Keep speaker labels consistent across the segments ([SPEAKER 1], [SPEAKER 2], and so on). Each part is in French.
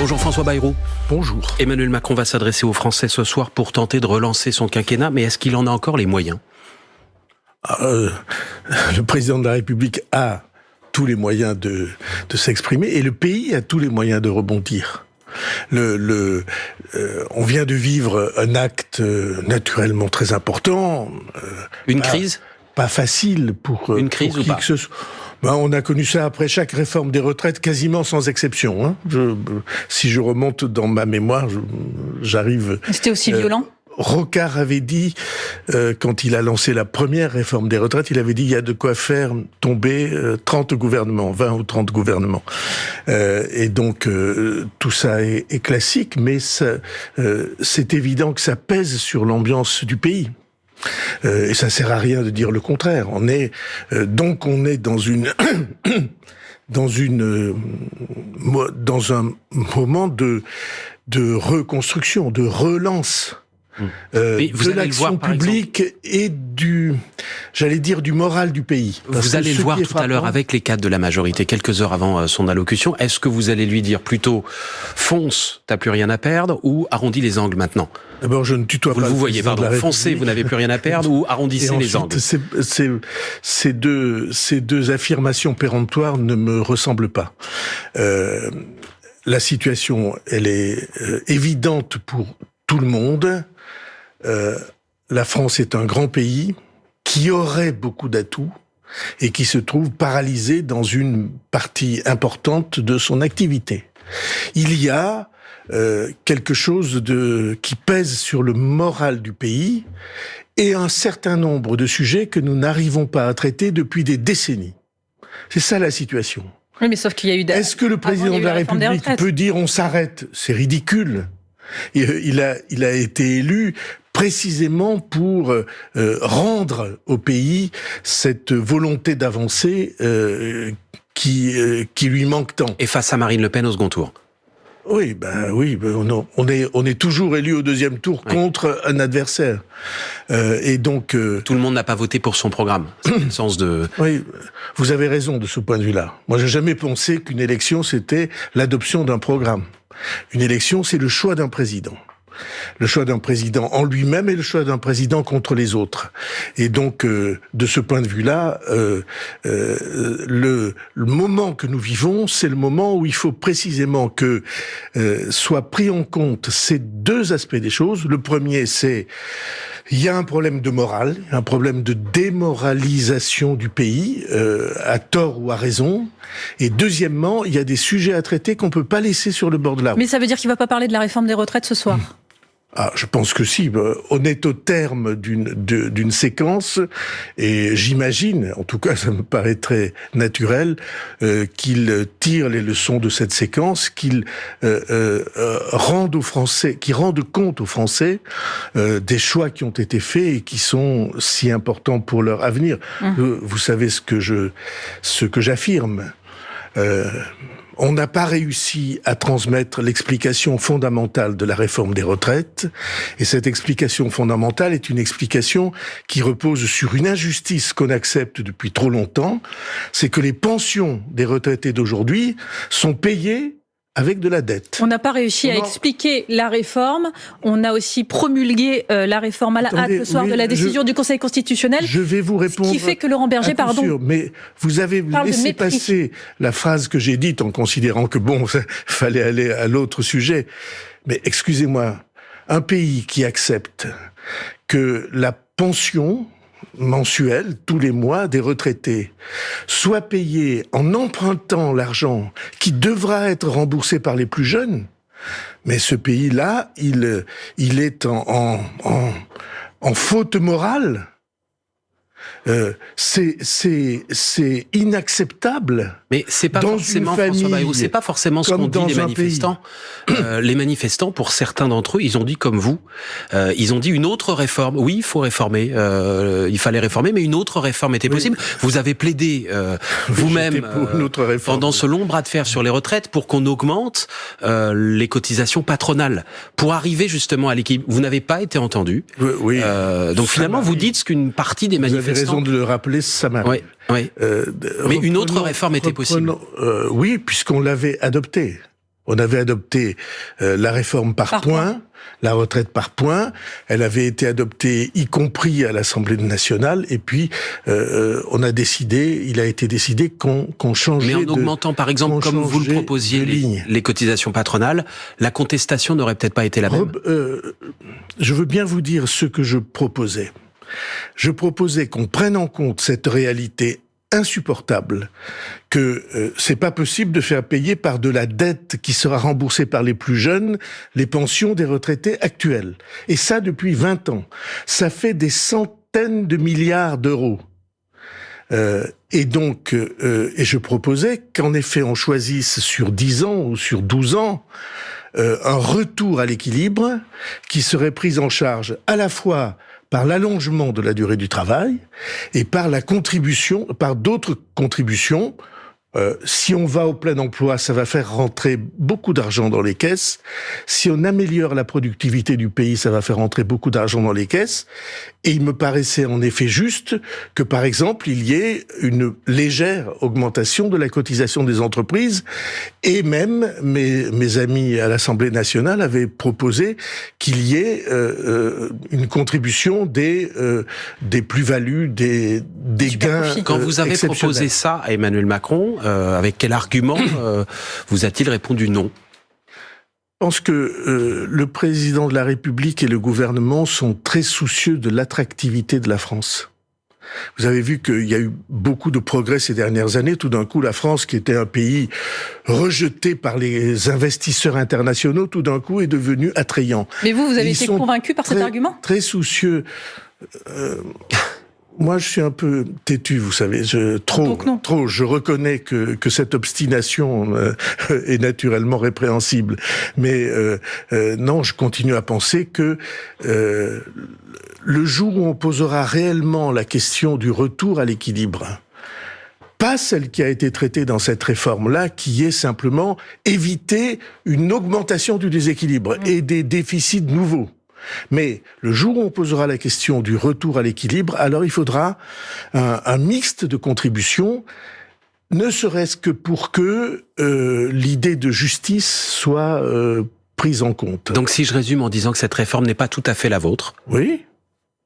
[SPEAKER 1] Bonjour François Bayrou.
[SPEAKER 2] Bonjour.
[SPEAKER 1] Emmanuel Macron va s'adresser aux Français ce soir pour tenter de relancer son quinquennat, mais est-ce qu'il en a encore les moyens?
[SPEAKER 2] Euh, Le président de la République a tous les moyens de, de s'exprimer et le pays a tous les moyens de rebondir. Le, le euh, on vient de vivre un acte euh, naturellement très important.
[SPEAKER 1] Euh, Une crise?
[SPEAKER 2] Pas facile pour,
[SPEAKER 1] Une crise
[SPEAKER 2] pour
[SPEAKER 1] ou
[SPEAKER 2] qui
[SPEAKER 1] pas?
[SPEAKER 2] que ce soit. Ben, on a connu ça après chaque réforme des retraites, quasiment sans exception. Hein. Je, si je remonte dans ma mémoire, j'arrive.
[SPEAKER 3] C'était aussi violent
[SPEAKER 2] Rocard avait dit, euh, quand il a lancé la première réforme des retraites, il avait dit il y a de quoi faire tomber euh, 30 gouvernements, 20 ou 30 gouvernements. Euh, et donc euh, tout ça est, est, classique, mais euh, c'est évident que ça pèse sur l'ambiance du pays. Euh, et ça sert à rien de dire le contraire. On est donc on est dans une dans une dans un moment de de reconstruction, de relance euh, de l'action publique exemple, et du, j'allais dire, du moral du pays.
[SPEAKER 1] Vous allez le voir tout à l'heure avec les cadres de la majorité, quelques heures avant euh, son allocution. Est-ce que vous allez lui dire plutôt fonce, t'as plus rien à perdre, ou arrondis les angles maintenant?
[SPEAKER 2] D'abord, je ne tutoie
[SPEAKER 1] vous
[SPEAKER 2] pas.
[SPEAKER 1] Vous voyez, pardon. Foncez, vous n'avez plus rien à perdre, ou arrondissez
[SPEAKER 2] ensuite,
[SPEAKER 1] les angles?
[SPEAKER 2] Ces, ces, deux, ces deux affirmations péremptoires ne me ressemblent pas. Euh, la situation, elle est euh, évidente pour tout le monde. Euh, la France est un grand pays qui aurait beaucoup d'atouts et qui se trouve paralysé dans une partie importante de son activité. Il y a euh, quelque chose de qui pèse sur le moral du pays et un certain nombre de sujets que nous n'arrivons pas à traiter depuis des décennies. C'est ça la situation.
[SPEAKER 3] Oui, mais sauf qu'il y a eu.
[SPEAKER 2] Est-ce que le président de la République peut dire on s'arrête? C'est ridicule. Il a, il a été élu précisément pour euh, rendre au pays cette volonté d'avancer euh, qui, euh, qui lui manque tant.
[SPEAKER 1] Et face à Marine Le Pen au second tour
[SPEAKER 2] oui, ben oui, on, on est on est toujours élu au deuxième tour oui. contre un adversaire, euh, et donc euh,
[SPEAKER 1] tout le monde n'a pas voté pour son programme. Le sens de.
[SPEAKER 2] Oui, vous avez raison de ce point de vue-là. Moi, j'ai jamais pensé qu'une élection c'était l'adoption d'un programme. Une élection, c'est le choix d'un président le choix d'un président en lui-même et le choix d'un président contre les autres. Et donc, euh, de ce point de vue-là, euh, euh, le, le, moment que nous vivons, c'est le moment où il faut précisément que euh, soient pris en compte ces deux aspects des choses. Le premier, c'est il y a un problème de morale, un problème de démoralisation du pays, euh, à tort ou à raison. Et deuxièmement, il y a des sujets à traiter qu'on peut pas laisser sur le bord de la route.
[SPEAKER 3] Mais ça veut dire qu'il va pas parler de la réforme des retraites ce soir
[SPEAKER 2] ah, je pense que si. On est au terme d'une d'une séquence et j'imagine, en tout cas, ça me paraît très naturel, euh, qu'il tire les leçons de cette séquence, qu'il euh, euh, rende aux Français, qu'il rende compte aux Français euh, des choix qui ont été faits et qui sont si importants pour leur avenir. Mmh. Vous savez ce que je ce que j'affirme. On n'a pas réussi à transmettre l'explication fondamentale de la réforme des retraites. Et cette explication fondamentale est une explication qui repose sur une injustice qu'on accepte depuis trop longtemps. C'est que les pensions des retraités d'aujourd'hui sont payées avec de la dette.
[SPEAKER 3] On n'a pas réussi on à expliquer la réforme. On a aussi promulgué euh, la réforme à la hâte le soir de la décision
[SPEAKER 2] je,
[SPEAKER 3] du Conseil constitutionnel.
[SPEAKER 2] Je vais vous répondre.
[SPEAKER 3] Ce qui fait que Laurent Berger, pardon.
[SPEAKER 2] Sûr, mais vous avez laissé passer la phrase que j'ai dite en considérant que bon, fallait aller à l'autre sujet. Mais excusez-moi, un pays qui accepte que la pension mensuel, tous les mois, des retraités, soit payés en empruntant l'argent qui devra être remboursé par les plus jeunes, mais ce pays-là, il, il est en, en faute morale. Euh, c'est inacceptable.
[SPEAKER 1] Mais c'est pas forcément c'est pas forcément ce qu'ont dit les manifestants. Euh, les manifestants, pour certains d'entre eux, ils ont dit comme vous, euh, ils ont dit une autre réforme. Oui, il faut réformer, euh, il fallait réformer, mais une autre réforme était possible. Oui. Vous avez plaidé euh, vous-même pendant ce long bras de fer sur les retraites pour qu'on augmente les cotisations patronales pour arriver justement à l'équilibre. Vous n'avez pas été entendu.
[SPEAKER 2] Oui.
[SPEAKER 1] donc finalement, vous dites ce qu'une partie des manifestants.
[SPEAKER 2] Vous avez raison de le rappeler, ça m'arrive.
[SPEAKER 1] Oui. Oui. Euh, mais une autre réforme était possible.
[SPEAKER 2] Euh, oui, puisqu'on l'avait adoptée. On avait adopté euh, la réforme par, points, la retraite par points. Elle avait été adoptée, y compris à l'Assemblée nationale. Et puis, euh, on a décidé, il a été décidé qu'on qu'on changeait.
[SPEAKER 1] Mais en augmentant, par exemple, comme vous le proposiez, les, les, cotisations patronales, la contestation n'aurait peut-être pas été la même.
[SPEAKER 2] je veux bien vous dire ce que je proposais. Je proposais qu'on prenne en compte cette réalité insupportable que euh, c'est pas possible de faire payer par de la dette qui sera remboursée par les plus jeunes les pensions des retraités actuels. Et ça depuis 20 ans. Ça fait des centaines de milliards d'euros. Euh, et donc, euh, je proposais qu'en effet on choisisse sur 10 ans ou sur 12 ans un retour à l'équilibre qui serait pris en charge à la fois par l'allongement de la durée du travail et par la contribution, par d'autres contributions euh, si on va au plein emploi, ça va faire rentrer beaucoup d'argent dans les caisses. Si on améliore la productivité du pays, ça va faire rentrer beaucoup d'argent dans les caisses. Et il me paraissait en effet juste que, par exemple, il y ait une légère augmentation de la cotisation des entreprises. Et même mes, mes amis à l'Assemblée nationale avaient proposé qu'il y ait euh, euh une contribution des, euh, des plus-values, des, des gains.
[SPEAKER 1] Quand vous avez proposé ça à Emmanuel Macron, euh, avec quel argument euh, vous a-t-il répondu non?
[SPEAKER 2] Je pense que euh, le président de la République et le gouvernement sont très soucieux de l'attractivité de la France. Vous avez vu qu'il y a eu beaucoup de progrès ces dernières années. Tout d'un coup, la France, qui était un pays rejeté par les investisseurs internationaux, tout d'un coup est devenue attrayant.
[SPEAKER 3] Mais vous, vous avez été convaincu par cet argument?
[SPEAKER 2] Très soucieux. Euh, moi, je suis un peu têtu, vous savez. Je, trop, trop. Je reconnais que, que cette obstination euh, est naturellement répréhensible, mais euh, euh, non, je continue à penser que euh, le jour où on posera réellement la question du retour à l'équilibre, pas celle qui a été traitée dans cette réforme-là, qui est simplement éviter une augmentation du déséquilibre mmh. et des déficits nouveaux. Mais le jour où on posera la question du retour à l'équilibre, alors il faudra un, un mixte de contributions ne serait-ce que pour que euh, l'idée de justice soit euh, prise en compte.
[SPEAKER 1] Donc si je résume en disant que cette réforme n'est pas tout à fait la vôtre.
[SPEAKER 2] Oui.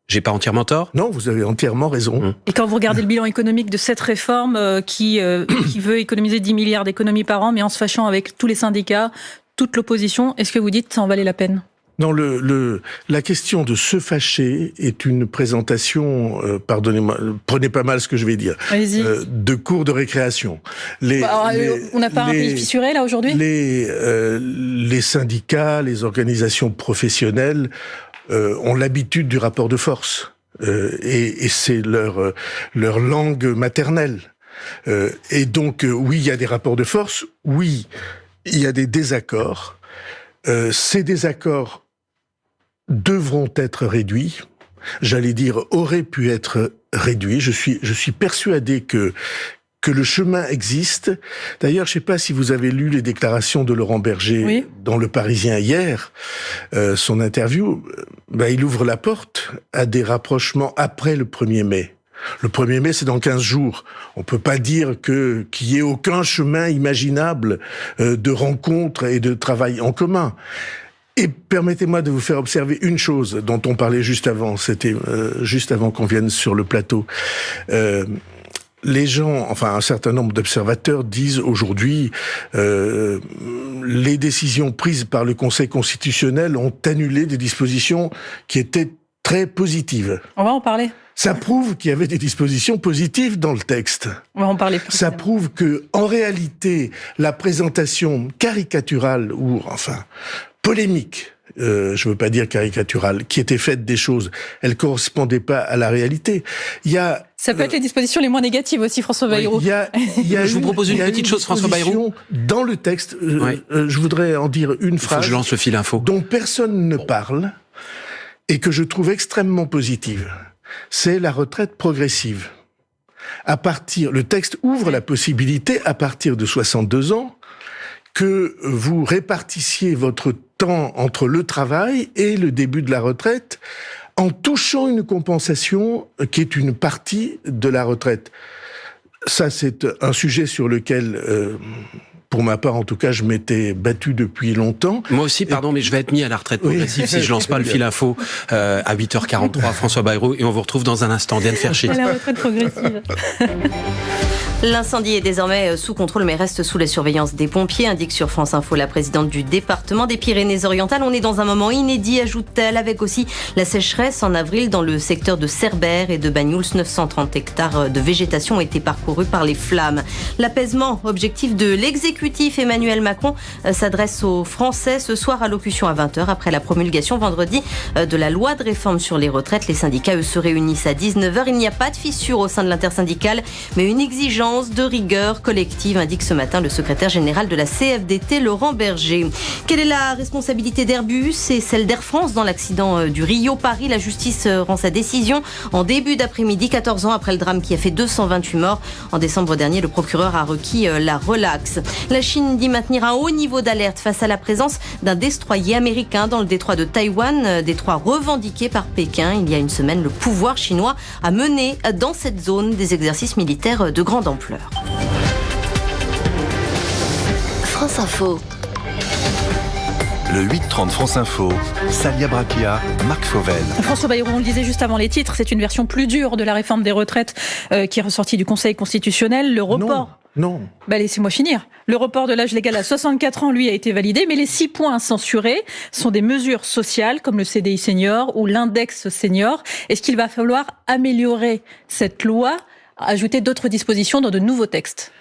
[SPEAKER 1] J'ai pas entièrement tort?
[SPEAKER 2] Non, vous avez entièrement raison. Hum.
[SPEAKER 3] Et quand vous regardez le bilan économique de cette réforme euh, qui, euh, qui veut économiser 10 milliards d'économies par an, mais en se fâchant avec tous les syndicats, toute l'opposition, est-ce que vous dites que ça en valait la peine?
[SPEAKER 2] Non, le, le, la question de se fâcher est une présentation, euh, pardonnez-moi, prenez pas mal ce que je vais dire,
[SPEAKER 3] euh,
[SPEAKER 2] de cours de récréation.
[SPEAKER 3] Les, bah, on n'a pas un pays fissuré là aujourd'hui?
[SPEAKER 2] les, euh, les syndicats, les organisations professionnelles euh, ont l'habitude du rapport de force. et, et c'est leur, leur langue maternelle. et donc, oui, il y a des rapports de force, oui, il y a des désaccords. Euh, ces désaccords devront être réduits. J'allais dire auraient pu être réduits. Je suis, je suis persuadé que que le chemin existe. D'ailleurs, je ne sais pas si vous avez lu les déclarations de Laurent Berger dans Le Parisien hier, euh, son interview. Ben, il ouvre la porte à des rapprochements après le 1er mai. Le 1er mai, c'est dans 15 jours. On peut pas dire que qu'il y ait aucun chemin imaginable euh, de rencontre et de travail en commun. Et permettez-moi de vous faire observer une chose dont on parlait juste avant, c'était euh, juste avant qu'on vienne sur le plateau. Euh, les gens, enfin un certain nombre d'observateurs disent aujourd'hui euh, les décisions prises par le Conseil constitutionnel ont annulé des dispositions qui étaient très positives.
[SPEAKER 3] On va en parler.
[SPEAKER 2] Ça prouve qu'il y avait des dispositions positives dans le texte.
[SPEAKER 3] On va en parler.
[SPEAKER 2] Ça prouve que, en réalité, la présentation caricaturale ou enfin polémique euh, je veux pas dire caricaturale, qui était faite des choses, elle correspondait pas à la réalité. Il y a
[SPEAKER 3] ça peut être les dispositions les moins négatives aussi, François Bayrou.
[SPEAKER 1] il y a, il y a je vous propose une petite chose, François Bayrou.
[SPEAKER 2] Dans le texte, euh, euh, je voudrais en dire une phrase.
[SPEAKER 1] je lance le fil info.
[SPEAKER 2] Dont personne ne parle et que je trouve extrêmement positive c'est la retraite progressive. À partir, le texte ouvre la possibilité, à partir de 62 ans, que vous répartissiez votre temps entre le travail et le début de la retraite en touchant une compensation qui est une partie de la retraite. ça, c'est un sujet sur lequel pour ma part, en tout cas, je m'étais battu depuis longtemps.
[SPEAKER 1] Moi aussi, pardon, mais je vais être mis à la retraite progressive si je lance pas le fil info euh, à 8h43, François Bayrou, et on vous retrouve dans un instant. Diane Fercher.
[SPEAKER 3] À la retraite progressive.
[SPEAKER 4] L'incendie est désormais euh, sous contrôle mais reste sous la surveillance des pompiers, indique sur France Info la présidente du département des Pyrénées-Orientales. On est dans un moment inédit, ajoute-t-elle, avec aussi la sécheresse en avril dans le secteur de Cerbère et de Bagnouls. 930 hectares de végétation ont été parcourus par les flammes. L'apaisement, objectif de l'exécutif Emmanuel Macron, euh, s'adresse aux Français ce soir à locution à 20h après la promulgation vendredi euh, de la loi de réforme sur les retraites. Les syndicats, eux, se réunissent à 19h. Il n'y a pas de fissure au sein de l'intersyndicale, mais une exigence de rigueur collective, indique ce matin le secrétaire général de la CFDT, Laurent Berger. Quelle est la responsabilité d'Airbus et celle d'Air France dans l'accident euh, du Rio-Paris La justice euh, rend sa décision en début d'après-midi, 14 ans après le drame qui a fait 228 morts. En décembre dernier, le procureur a requis euh, la relaxe. La Chine dit maintenir un haut niveau d'alerte face à la présence d'un destroyer américain dans le détroit de Taïwan, détroit revendiqué par Pékin. Il y a une semaine, le pouvoir chinois a mené dans cette zone des exercices militaires de grande ampleur.
[SPEAKER 5] France Info.
[SPEAKER 6] Le 8-30 France Info, Salia Brakia, Marc Fauvel.
[SPEAKER 3] François Bayrou, on le disait juste avant les titres, c'est une version plus dure de la réforme des retraites euh, qui est ressortie du Conseil constitutionnel. Le report.
[SPEAKER 2] Non.
[SPEAKER 3] Bah laissez-moi finir. Le report de l'âge légal à 64 ans, lui, a été validé, mais les six points censurés sont des mesures sociales comme le CDI senior ou l'index senior. Est-ce qu'il va falloir améliorer cette loi? Ajouter d'autres dispositions dans de nouveaux textes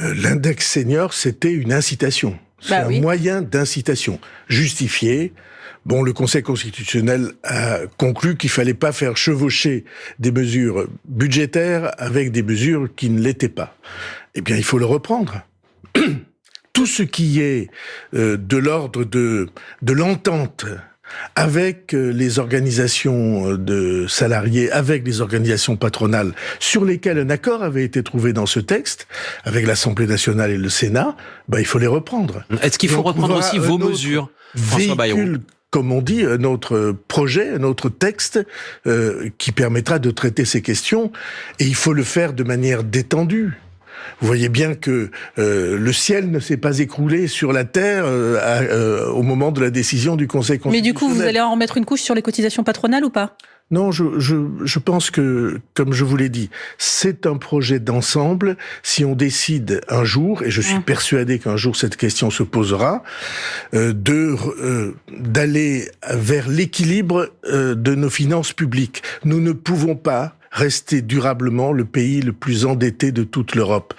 [SPEAKER 2] euh, L'index senior, c'était une incitation. C'est bah un moyen d'incitation justifié. Bon, le Conseil constitutionnel a conclu qu'il fallait pas faire chevaucher des mesures budgétaires avec des mesures qui ne l'étaient pas. Eh bien, il faut le reprendre. Tout ce qui est euh, de l'ordre de, de l'entente avec euh, les organisations euh, de salariés, avec les organisations patronales, sur lesquelles un accord avait été trouvé dans ce texte, avec l'Assemblée nationale et le Sénat, bah, il faut les reprendre.
[SPEAKER 1] Est-ce qu'il faut reprendre aussi vos mesures, François Bayrou
[SPEAKER 2] comme on dit, un autre projet, un autre texte euh, qui permettra de traiter ces questions. Et il faut le faire de manière détendue. Vous voyez bien que euh, le ciel ne s'est pas écroulé sur la terre euh, euh, au moment de la décision du Conseil constitutionnel.
[SPEAKER 3] Mais du coup, vous allez en remettre une couche sur les cotisations patronales ou pas?
[SPEAKER 2] Non, je, je, je, pense que, comme je vous l'ai dit, c'est un projet d'ensemble. Si on décide un jour, et je suis persuadé qu'un jour cette question se posera, de d'aller vers l'équilibre de nos finances publiques. Nous ne pouvons pas rester durablement le pays le plus endetté de toute l'Europe.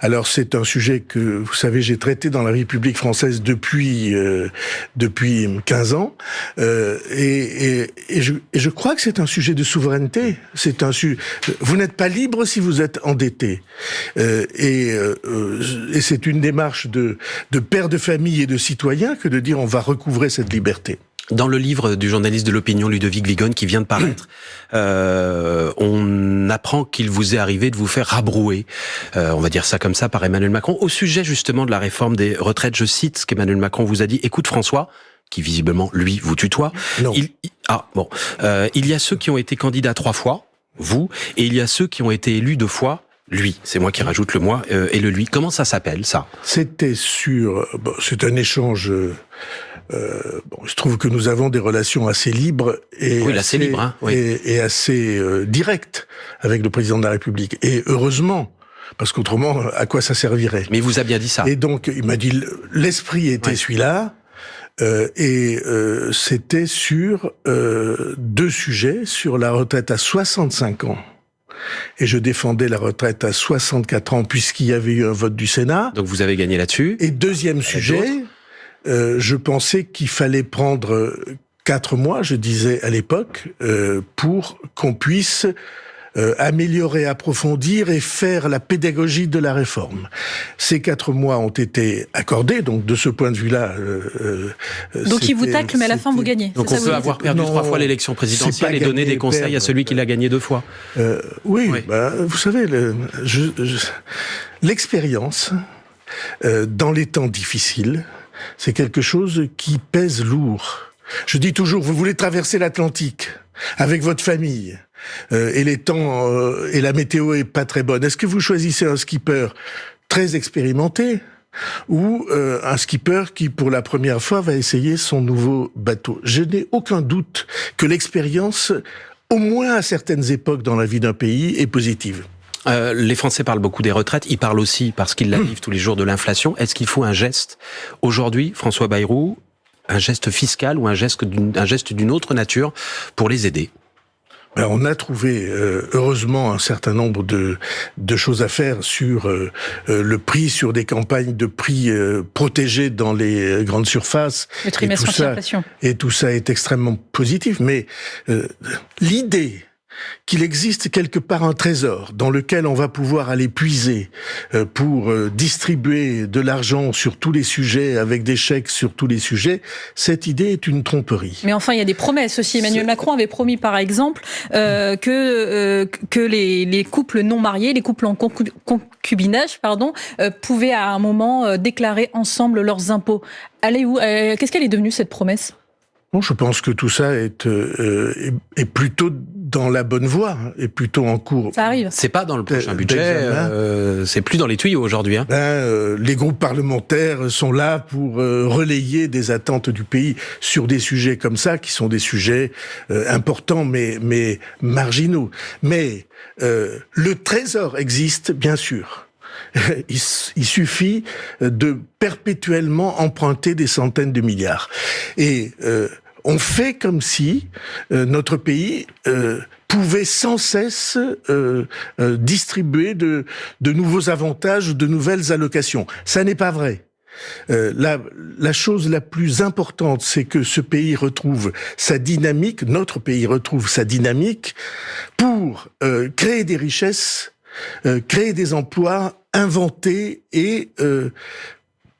[SPEAKER 2] Alors c'est un sujet que, vous savez, j'ai traité dans la République française depuis euh, depuis 15 ans, euh, et, et, et, je, et, je, crois que c'est un sujet de souveraineté. C'est un su Vous n'êtes pas libre si vous êtes endetté, euh, et, euh, c'est une démarche de de père de famille et de citoyen que de dire on va recouvrer cette liberté.
[SPEAKER 1] Dans le livre du journaliste de l'opinion Ludovic Vigon qui vient de paraître, euh, on apprend qu'il vous est arrivé de vous faire rabrouer, euh, on va dire ça comme ça, par Emmanuel Macron, au sujet justement de la réforme des retraites. Je cite ce qu'Emmanuel Macron vous a dit. Écoute François, qui visiblement lui vous tutoie.
[SPEAKER 2] Non.
[SPEAKER 1] Il, ah bon, euh, il y a ceux qui ont été candidats trois fois, vous, et il y a ceux qui ont été élus deux fois, lui, c'est moi qui rajoute le moi euh, et le lui. Comment ça s'appelle ça?
[SPEAKER 2] C'était sur, bon, c'est un échange euh, bon, je trouve que nous avons des relations assez libres et
[SPEAKER 1] oui, assez, libre, hein, oui.
[SPEAKER 2] et, et, assez euh, directes avec le président de la République. Et heureusement, parce qu'autrement, à quoi ça servirait?
[SPEAKER 1] Mais il vous a bien dit ça.
[SPEAKER 2] Et donc, il m'a dit, l'esprit était celui-là. Euh, et euh, c'était sur euh, deux sujets, sur la retraite à 65 ans. Et je défendais la retraite à 64 ans puisqu'il y avait eu un vote du Sénat.
[SPEAKER 1] Donc vous avez gagné là-dessus.
[SPEAKER 2] Et deuxième sujet, euh, je pensais qu'il fallait prendre euh, quatre mois, je disais à l'époque, euh, pour qu'on puisse euh, améliorer, approfondir et faire la pédagogie de la réforme. Ces quatre mois ont été accordés, donc de ce point de vue-là.
[SPEAKER 3] Euh, donc il vous tacle, mais à la fin vous gagnez.
[SPEAKER 1] Donc on peut avoir perdu trois fois l'élection présidentielle et donner des conseils à celui qui l'a gagné deux fois.
[SPEAKER 2] oui, oui. Bah, vous savez, l'expérience le, dans les temps difficiles c'est quelque chose qui pèse lourd. Je dis toujours, vous voulez traverser l'Atlantique avec votre famille, et les temps et la météo est pas très bonne, est-ce que vous choisissez un skipper très expérimenté ou un skipper qui, pour la première fois, va essayer son nouveau bateau? Je n'ai aucun doute que l'expérience, au moins à certaines époques dans la vie d'un pays, est positive.
[SPEAKER 1] Euh, les Français parlent beaucoup des retraites, ils parlent aussi, parce qu'ils la vivent tous les jours, de l'inflation. Est-ce qu'il faut un geste aujourd'hui, François Bayrou, un geste fiscal ou un geste d'une autre nature pour les aider?
[SPEAKER 2] Ben, on a trouvé euh, heureusement un certain nombre de, choses à faire sur euh, le prix, sur des campagnes de prix protégés dans les grandes surfaces.
[SPEAKER 3] Le trimestre
[SPEAKER 2] et tout, ça, et tout ça est extrêmement positif. Mais l'idée qu'il existe quelque part un trésor dans lequel on va pouvoir aller puiser euh, pour euh, distribuer de l'argent sur tous les sujets, avec des chèques sur tous les sujets, cette idée est une tromperie.
[SPEAKER 3] Mais enfin, il y a des promesses aussi. Emmanuel Macron avait promis, par exemple, euh, que, que les, couples non mariés, les couples en concubinage, pardon, pouvaient à un moment déclarer ensemble leurs impôts. Allez où Qu'est-ce qu'elle est devenue cette promesse?
[SPEAKER 2] Bon, je pense que tout ça est, est plutôt dans la bonne voie et hein, plutôt en cours.
[SPEAKER 3] Ça arrive.
[SPEAKER 1] C'est pas dans le prochain budget. Euh, c'est plus dans les tuyaux aujourd'hui. Hein.
[SPEAKER 2] Ben, euh, les groupes parlementaires sont là pour euh, relayer des attentes du pays sur des sujets comme ça, qui sont des sujets importants mais mais marginaux. Mais le trésor existe bien sûr. Il, suffit de perpétuellement emprunter des centaines de milliards. Et on fait comme si euh, notre pays euh, pouvait sans cesse euh, distribuer de, nouveaux avantages, de nouvelles allocations. Ça n'est pas vrai. la, la, chose la plus importante, c'est que ce pays retrouve sa dynamique, notre pays retrouve sa dynamique pour créer des richesses, créer des emplois, inventer et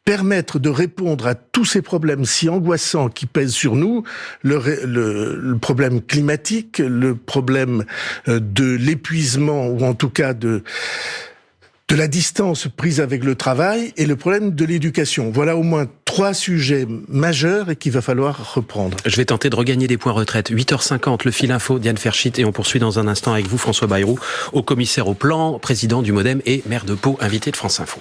[SPEAKER 2] permettre de répondre à tous ces problèmes si angoissants qui pèsent sur nous, le, le, problème climatique, le problème euh, de l'épuisement ou en tout cas de de la distance prise avec le travail et le problème de l'éducation. Voilà au moins trois sujets majeurs et qu'il va falloir reprendre.
[SPEAKER 1] Je vais tenter de regagner des points retraite. 8h50, le fil info, Diane Ferchit, et on poursuit dans un instant avec vous, François Bayrou, au commissaire au plan, président du Modem et maire de Pau, invité de France Info.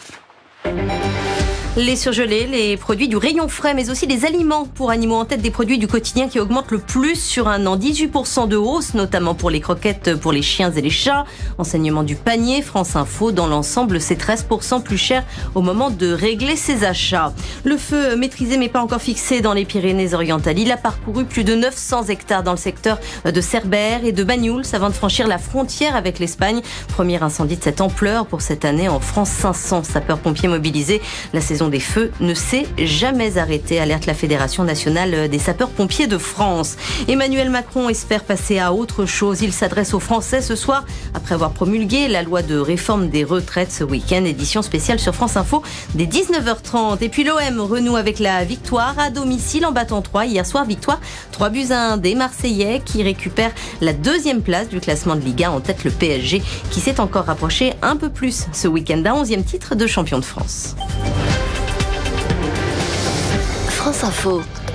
[SPEAKER 4] Les surgelés, les produits du rayon frais, mais aussi les aliments pour animaux en tête des produits du quotidien qui augmentent le plus sur un an. 18% de hausse, notamment pour les croquettes pour les chiens et les chats. Enseignement du panier, France Info, dans l'ensemble, c'est 13% plus cher au moment de régler ses achats. Le feu maîtrisé mais pas encore fixé dans les Pyrénées-Orientales. Il a parcouru plus de 900 hectares dans le secteur de Cerbère et de Bagnoul avant de franchir la frontière avec l'Espagne. Premier incendie de cette ampleur pour cette année en France. 500 sapeurs-pompiers mobilisés. La saison des feux ne s'est jamais arrêtée, alerte la Fédération nationale des sapeurs-pompiers de France. Emmanuel Macron espère passer à autre chose. Il s'adresse aux Français ce soir après avoir promulgué la loi de réforme des retraites ce week-end. Édition spéciale sur France Info dès 19h30. Et puis l'OM renoue avec la victoire à domicile en battant 3. Hier soir, victoire 3 buts à 1 des Marseillais qui récupèrent la deuxième place du classement de Liga en tête le PSG qui s'est encore rapproché un peu plus ce week-end d'un 11e titre de champion de France.
[SPEAKER 5] France Info.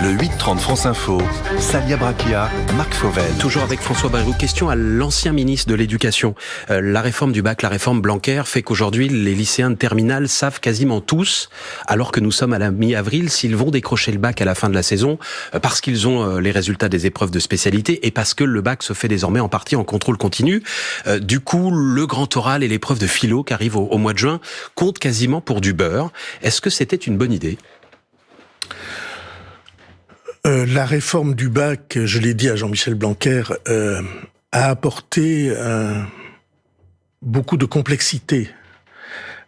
[SPEAKER 6] Le 8-30 France Info, Salia Brakia, Marc Fauvel.
[SPEAKER 1] Toujours avec François Bayrou. Question à l'ancien ministre de l'Éducation. Euh, la réforme du bac, la réforme Blanquer fait qu'aujourd'hui, les lycéens de terminale savent quasiment tous, alors que nous sommes à la mi-avril, s'ils vont décrocher le bac à la fin de la saison, euh, parce qu'ils ont euh, les résultats des épreuves de spécialité et parce que le bac se fait désormais en partie en contrôle continu. du coup, le grand oral et l'épreuve de philo qui arrive au mois de juin comptent quasiment pour du beurre. Est-ce que c'était une bonne idée?
[SPEAKER 2] Euh, la réforme du bac, je l'ai dit à Jean-Michel Blanquer, euh, a apporté euh, beaucoup de complexité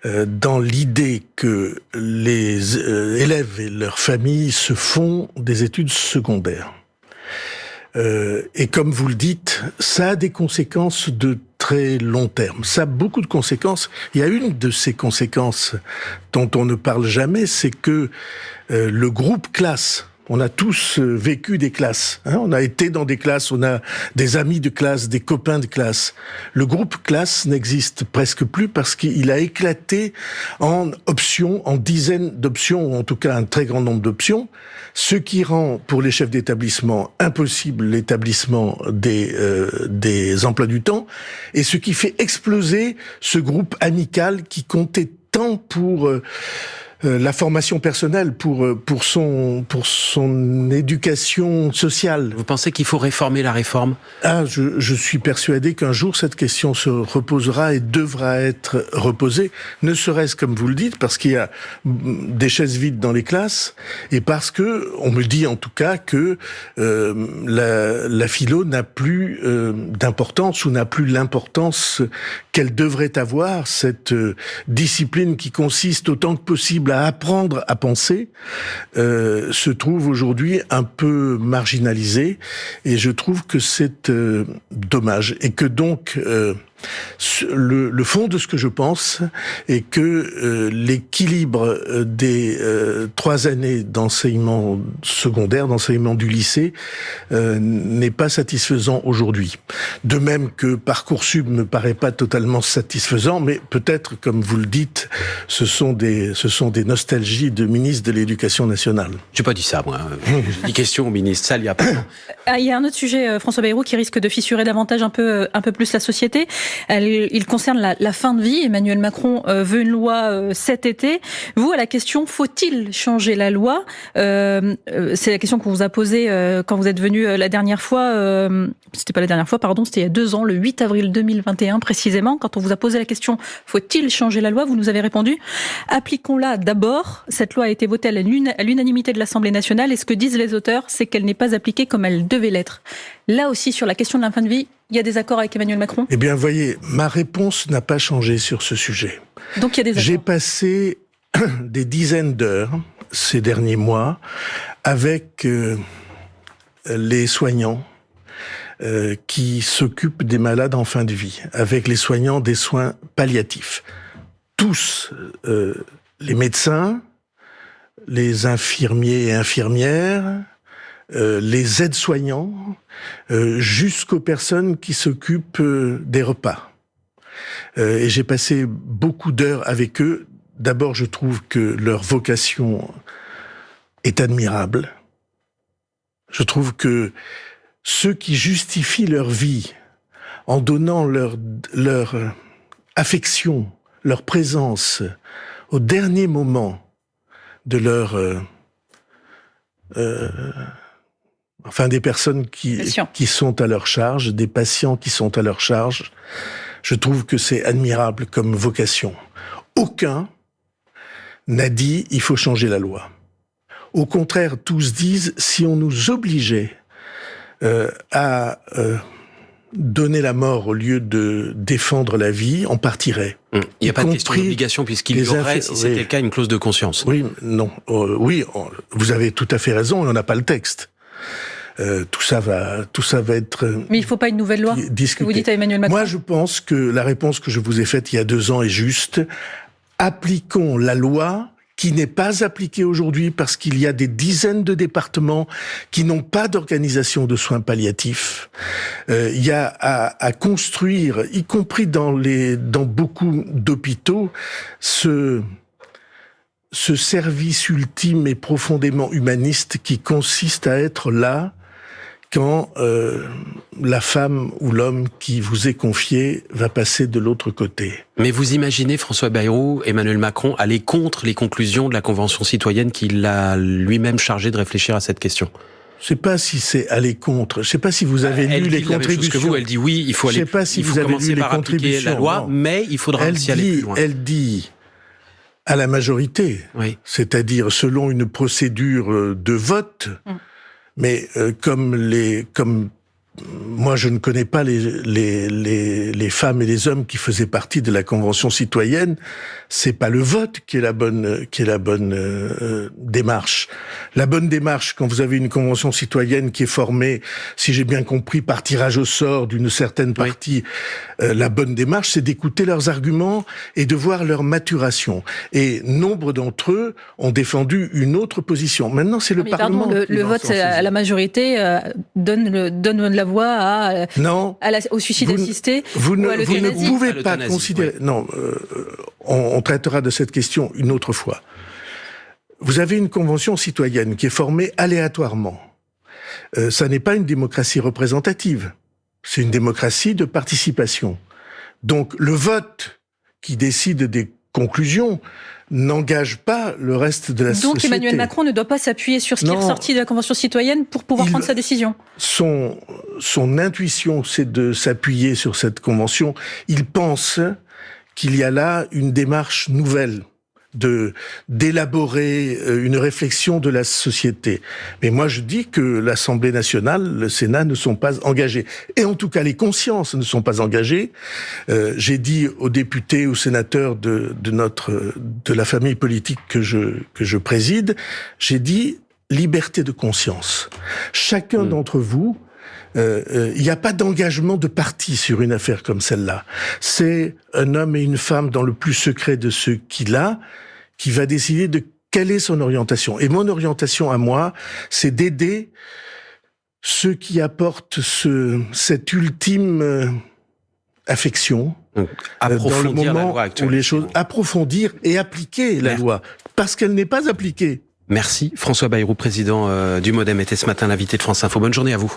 [SPEAKER 2] dans l'idée que les élèves et leurs familles se font des études secondaires. et comme vous le dites, ça a des conséquences de très long terme. Ça a beaucoup de conséquences. Il y a une de ces conséquences dont on ne parle jamais, c'est que le groupe classe On a tous euh, vécu des classes. Hein. on a été dans des classes, on a des amis de classe, des copains de classe. Le groupe classe n'existe presque plus parce qu'il a éclaté en options, en dizaines d'options, ou en tout cas un très grand nombre d'options, ce qui rend pour les chefs d'établissement impossible l'établissement des, euh, des emplois du temps, et ce qui fait exploser ce groupe amical qui comptait tant pour... Euh, la formation personnelle pour euh, pour son pour son éducation sociale.
[SPEAKER 1] Vous pensez qu'il faut réformer la réforme?
[SPEAKER 2] Ah, je, je suis persuadé qu'un jour cette question se reposera et devra être reposée, ne serait-ce comme vous le dites parce qu'il y a des chaises vides dans les classes et parce que on me dit en tout cas que euh, la, la philo n'a plus euh, d'importance ou n'a plus l'importance qu'elle devrait avoir cette discipline qui consiste autant que possible à apprendre à penser euh, se trouve aujourd'hui un peu marginalisé. Et je trouve que c'est euh, dommage. Et que donc euh, le, le, fond de ce que je pense est que euh, l'équilibre euh, des euh, trois années d'enseignement secondaire, d'enseignement du lycée, n'est pas satisfaisant aujourd'hui. De même que Parcoursup ne paraît pas totalement satisfaisant, mais peut-être, comme vous le dites, ce sont des, ce sont des nostalgies de ministre de l'Éducation nationale.
[SPEAKER 1] J'ai pas dit ça, moi. J'ai dit question au ministre. Ça, il y a pas.
[SPEAKER 3] Ah, il y a un autre sujet, François Bayrou, qui risque de fissurer davantage un peu, un peu plus la société. Il concerne la, la, fin de vie. Emmanuel Macron euh, veut une loi euh, cet été. Vous, à la question, faut-il changer la loi euh, euh C'est la question qu'on vous a posée quand vous êtes venu la dernière fois. c'était pas la dernière fois, pardon, c'était il y a deux ans, le 8 avril 2021 précisément, quand on vous a posé la question, faut-il changer la loi Vous nous avez répondu, appliquons-la d'abord. Cette loi a été votée à l'unanimité de l'Assemblée nationale et ce que disent les auteurs, c'est qu'elle n'est pas appliquée comme elle devait l'être. Là aussi, sur la question de la fin de vie, il y a des accords avec Emmanuel Macron
[SPEAKER 2] Eh bien, voyez, ma réponse n'a pas changé sur ce sujet.
[SPEAKER 3] Donc il y a des accords.
[SPEAKER 2] J'ai passé des dizaines d'heures ces derniers mois avec euh, les soignants euh, qui s'occupent des malades en fin de vie, avec les soignants des soins palliatifs. Tous, euh, les médecins, les infirmiers et infirmières, euh, les aides-soignants, euh, jusqu'aux personnes qui s'occupent euh, des repas. et j'ai passé beaucoup d'heures avec eux. D'abord, je trouve que leur vocation est admirable. Je trouve que ceux qui justifient leur vie en donnant leur, leur affection, leur présence au dernier moment de leur euh, enfin des personnes qui, qui sont à leur charge, des patients qui sont à leur charge. Je trouve que c'est admirable comme vocation. Aucun n'a dit il faut changer la loi. Au contraire, tous disent si on nous obligeait euh, à euh, donner la mort au lieu de défendre la vie, on partirait.
[SPEAKER 1] Hum. Il n'y a pas de question d'obligation puisqu'il y aurait, si c'était le cas, une clause de conscience.
[SPEAKER 2] Oui, non, euh, oui, vous avez tout à fait raison, on n'a pas le texte. Euh, tout ça va, tout ça va être.
[SPEAKER 3] Mais il ne faut pas une nouvelle loi.
[SPEAKER 2] Discuté.
[SPEAKER 3] vous dites à Emmanuel Macron.
[SPEAKER 2] Moi, je pense que la réponse que je vous ai faite il y a deux ans est juste. Appliquons la loi qui n'est pas appliquée aujourd'hui parce qu'il y a des dizaines de départements qui n'ont pas d'organisation de soins palliatifs. Euh, il y a à, à, construire, y compris dans les dans beaucoup d'hôpitaux, ce ce service ultime et profondément humaniste qui consiste à être là quand euh, la femme ou l'homme qui vous est confié va passer de l'autre côté.
[SPEAKER 1] Mais vous imaginez François Bayrou, Emmanuel Macron aller contre les conclusions de la Convention citoyenne qu'il a lui-même chargé de réfléchir à cette question
[SPEAKER 2] je sais pas si c'est aller contre. Je sais pas si vous avez lu les contributions.
[SPEAKER 1] que vous, elle dit oui, il faut aller.
[SPEAKER 2] Je sais pas si vous avez lu les contributions.
[SPEAKER 1] La loi, mais il faudra
[SPEAKER 2] elle
[SPEAKER 1] aussi aller plus loin.
[SPEAKER 2] Elle dit à la majorité, oui. c'est-à-dire selon une procédure de vote. Mm. Mais euh, comme les, comme moi, je ne connais pas les, les, les, les, femmes et les hommes qui faisaient partie de la Convention citoyenne. C'est pas le vote qui est la bonne, qui est la bonne euh, démarche. La bonne démarche, quand vous avez une Convention citoyenne qui est formée, si j'ai bien compris, par tirage au sort d'une certaine partie, euh, la bonne démarche, c'est d'écouter leurs arguments et de voir leur maturation. Et nombre d'entre eux ont défendu une autre position. Maintenant, c'est le Parlement.
[SPEAKER 3] Pardon, le, le vote à la majorité euh, donne, le, donne la à,
[SPEAKER 2] non,
[SPEAKER 3] au suicide assisté
[SPEAKER 2] vous ne, vous ne pouvez pas considérer. Non, euh, on, on, traitera de cette question une autre fois. Vous avez une convention citoyenne qui est formée aléatoirement. Euh, ça n'est pas une démocratie représentative. C'est une démocratie de participation. Donc le vote qui décide des conclusion n'engage pas le reste de la
[SPEAKER 3] société. Donc Emmanuel Macron ne doit pas s'appuyer sur ce qui est ressorti de la Convention citoyenne pour pouvoir prendre sa décision
[SPEAKER 2] son, son intuition, c'est de s'appuyer sur cette Convention. Il pense qu'il y a là une démarche nouvelle de d'élaborer euh, une réflexion de la société. Mais moi, je dis que l'Assemblée nationale, le Sénat ne sont pas engagés. Et en tout cas, les consciences ne sont pas engagées. Euh, J'ai dit aux députés, aux sénateurs de, de notre de la famille politique que je que je préside, j'ai dit liberté de conscience. Chacun mmh. d'entre vous euh, euh, il n'y a pas d'engagement de parti sur une affaire comme celle-là. C'est un homme et une femme dans le plus secret de ce qu'il a qui va décider de quelle est son orientation. Et mon orientation à moi, c'est d'aider ceux qui apportent ce, cette ultime euh, affection dans le moment où les choses approfondir et appliquer la loi parce qu'elle n'est pas appliquée.
[SPEAKER 1] Merci François Bayrou, président du Modem, était ce matin l'invité de France Info. Bonne journée à vous.